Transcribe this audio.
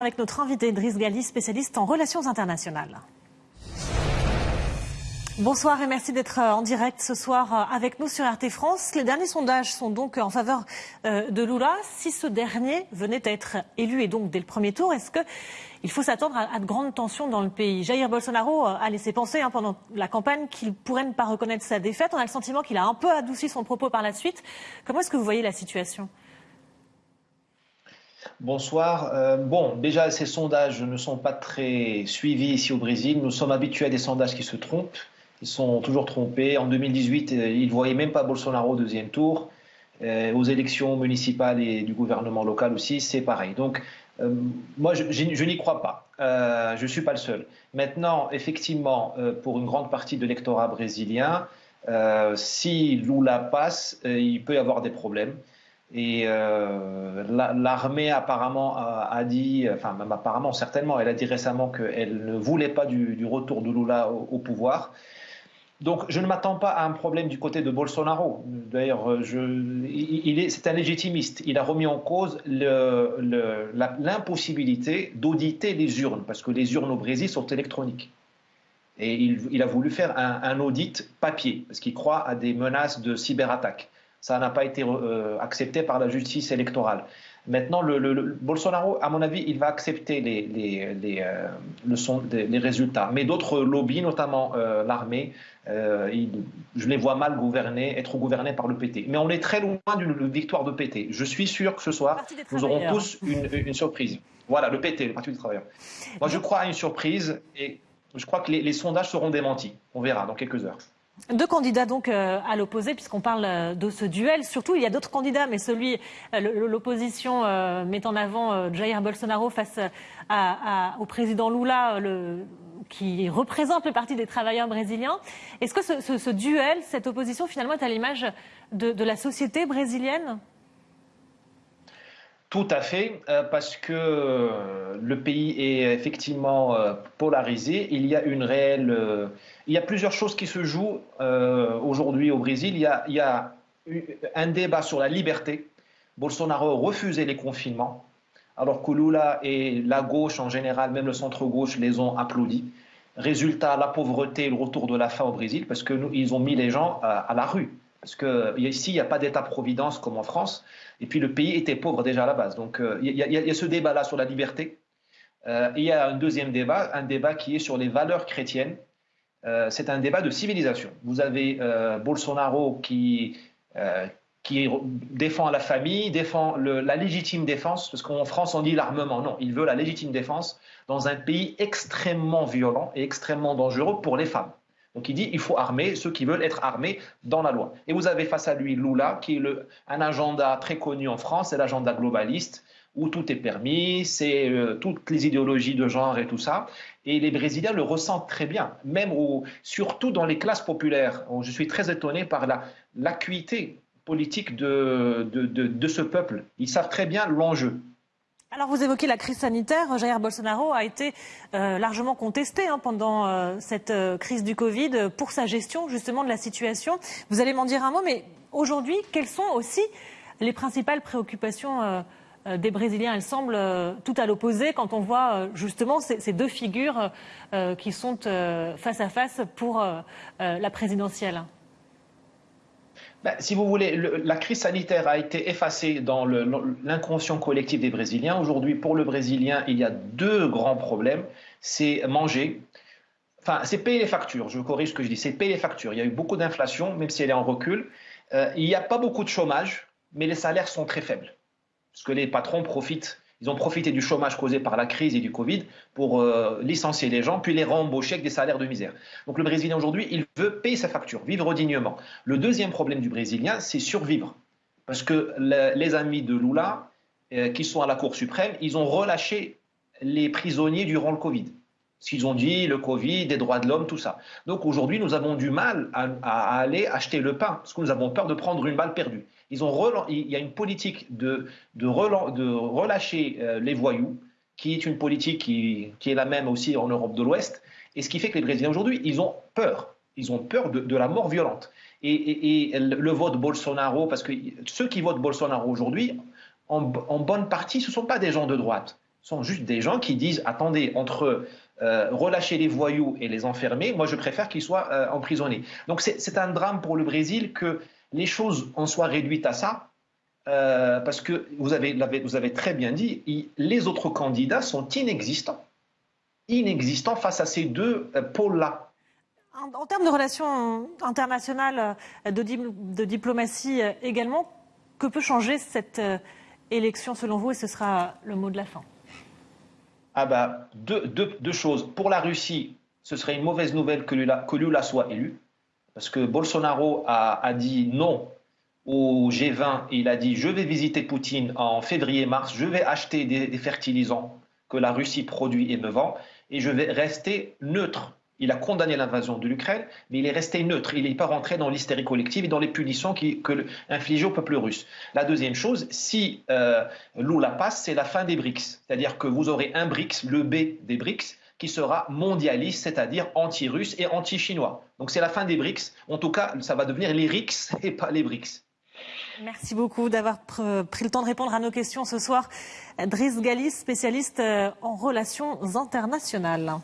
avec notre invité Driss Gali, spécialiste en relations internationales. Bonsoir et merci d'être euh, en direct ce soir euh, avec nous sur RT France. Les derniers sondages sont donc en faveur euh, de Lula. Si ce dernier venait à être élu et donc dès le premier tour, est-ce qu'il faut s'attendre à, de grandes tensions dans le pays? Jair Bolsonaro a laissé penser hein, pendant la campagne qu'il pourrait ne pas reconnaître sa défaite. On a le sentiment qu'il a un peu adouci son propos par la suite. Comment est-ce que vous voyez la situation? Bonsoir. Euh, bon, déjà, ces sondages ne sont pas très suivis ici au Brésil. Nous sommes habitués à des sondages qui se trompent. Ils sont toujours trompés. En 2018, euh, ils ne voyaient même pas Bolsonaro au deuxième tour. Euh, aux élections municipales et du gouvernement local aussi, c'est pareil. Donc, moi, je, je n'y crois pas. je ne suis pas le seul. Maintenant, effectivement, pour une grande partie de l'électorat brésilien, si Lula passe, il peut y avoir des problèmes. Et euh, l'armée apparemment a, dit, enfin même apparemment certainement, elle a dit récemment qu'elle ne voulait pas du, retour de Lula au, pouvoir. Donc je ne m'attends pas à un problème du côté de Bolsonaro. D'ailleurs, c'est un légitimiste. Il a remis en cause l'impossibilité d'auditer les urnes, parce que les urnes au Brésil sont électroniques. Et il, a voulu faire un, un audit papier, parce qu'il croit à des menaces de cyberattaque. Ça n'a pas été euh, accepté par la justice électorale. Maintenant, le, Bolsonaro, à mon avis, il va accepter les, les, les, euh, les résultats. Mais d'autres lobbies, notamment euh, l'armée, je les vois mal gouverner, être gouvernés par le PT. Mais on est très loin d'une victoire de PT. Je suis sûr que ce soir, nous aurons tous une, une, surprise. Voilà, le PT, le Parti des travailleurs. Moi, je crois à une surprise et je crois que les sondages seront démentis. On verra dans quelques heures. Deux candidats donc euh, à l'opposé, puisqu'on parle euh, de ce duel. Surtout, il y a d'autres candidats, mais celui, euh, l'opposition met en avant Jair Bolsonaro face au président Lula, qui représente le Parti des travailleurs brésiliens. Est-ce que ce, duel, cette opposition, finalement, est à l'image de la société brésilienne? Tout à fait, euh, parce que euh, le pays est effectivement euh, polarisé. Il y a une réelle, y a plusieurs choses qui se jouent aujourd'hui au Brésil. Il y, a, un débat sur la liberté. Bolsonaro refusait les confinements, alors que Lula et la gauche en général, même le centre-gauche, les ont applaudis. Résultat, la pauvreté, le retour de la faim au Brésil, parce qu'ils ont mis les gens à la rue. Parce qu'ici, il n'y a pas d'État-providence comme en France. Et puis, le pays était pauvre déjà à la base. Donc, euh, il y, a ce débat-là sur la liberté. Euh, il y a un deuxième débat, un débat qui est sur les valeurs chrétiennes. Euh, c'est un débat de civilisation. Vous avez Bolsonaro qui défend la famille, défend la légitime défense, parce qu'en France, on dit l'armement. Non, il veut la légitime défense dans un pays extrêmement violent et extrêmement dangereux pour les femmes. Donc il dit il faut armer ceux qui veulent être armés dans la loi. Et vous avez face à lui Lula, qui est un agenda très connu en France, c'est l'agenda globaliste, où tout est permis, c'est euh, toutes les idéologies de genre et tout ça. Et les Brésiliens le ressentent très bien, même surtout dans les classes populaires. Je suis très étonné par l'acuité politique de, de ce peuple. Ils savent très bien l'enjeu. Alors vous évoquez la crise sanitaire. Jair Bolsonaro a été euh, largement contesté hein, pendant euh, cette euh, crise du Covid pour sa gestion justement de la situation. Vous allez m'en dire un mot, mais aujourd'hui, quelles sont aussi les principales préoccupations des Brésiliens? Elles semblent tout à l'opposé quand on voit justement ces, deux figures qui sont face à face pour la présidentielle. Ben, si vous voulez, la crise sanitaire a été effacée dans l'inconscient collectif des Brésiliens. Aujourd'hui, pour le Brésilien, il y a deux grands problèmes. C'est manger, enfin, c'est payer les factures. Je corrige ce que je dis, c'est payer les factures. Il y a eu beaucoup d'inflation, même si elle est en recul. Euh, il n'y a pas beaucoup de chômage, mais les salaires sont très faibles. Parce que les patrons profitent ils ont profité du chômage causé par la crise et du Covid pour euh, licencier les gens, puis les rembaucher avec des salaires de misère. Donc le Brésilien aujourd'hui, il veut payer sa facture, vivre dignement. Le deuxième problème du Brésilien, c'est survivre. Parce que les amis de Lula, euh, qui sont à la Cour suprême, ils ont relâché les prisonniers durant le Covid. Ce qu'ils ont dit, le Covid, les droits de l'homme, tout ça. Donc aujourd'hui, nous avons du mal à, à, aller acheter le pain, parce que nous avons peur de prendre une balle perdue. Il y a une politique de, relâcher euh, les voyous, qui est une politique qui, est la même aussi en Europe de l'Ouest, et ce qui fait que les Brésiliens aujourd'hui, ils ont peur. Ils ont peur de, la mort violente. Et, le vote Bolsonaro, parce que ceux qui votent Bolsonaro aujourd'hui, en, bonne partie, ce ne sont pas des gens de droite. sont juste des gens qui disent attendez, entre euh, relâcher les voyous et les enfermer, moi je préfère qu'ils soient euh, emprisonnés. Donc c'est un drame pour le Brésil que les choses en soient réduites à ça, euh, parce que vous avez, vous avez très bien dit, les autres candidats sont inexistants. Inexistants face à ces deux pôles-là. En, termes de relations internationales, de, de diplomatie également, que peut changer cette élection selon vous Et ce sera le mot de la fin? Ah bah, deux, choses. Pour la Russie, ce serait une mauvaise nouvelle que Lula, que Lula soit élu, parce que Bolsonaro a, dit non au G20 et il a dit je vais visiter Poutine en février-mars, je vais acheter des fertilisants que la Russie produit et me vend, et je vais rester neutre il a condamné l'invasion de l'Ukraine, mais il est resté neutre. Il n'est pas rentré dans l'hystérie collective et dans les punitions que infligées au peuple russe. La deuxième chose, si euh, Lula passe, c'est la fin des BRICS. C'est-à-dire que vous aurez un BRICS, le B des BRICS, qui sera mondialiste, c'est-à-dire anti-russe et anti-chinois. Donc c'est la fin des BRICS. En tout cas, ça va devenir les RICS et pas les BRICS. Merci beaucoup d'avoir pris le temps de répondre à nos questions ce soir. Driss Galis, spécialiste euh, en relations internationales.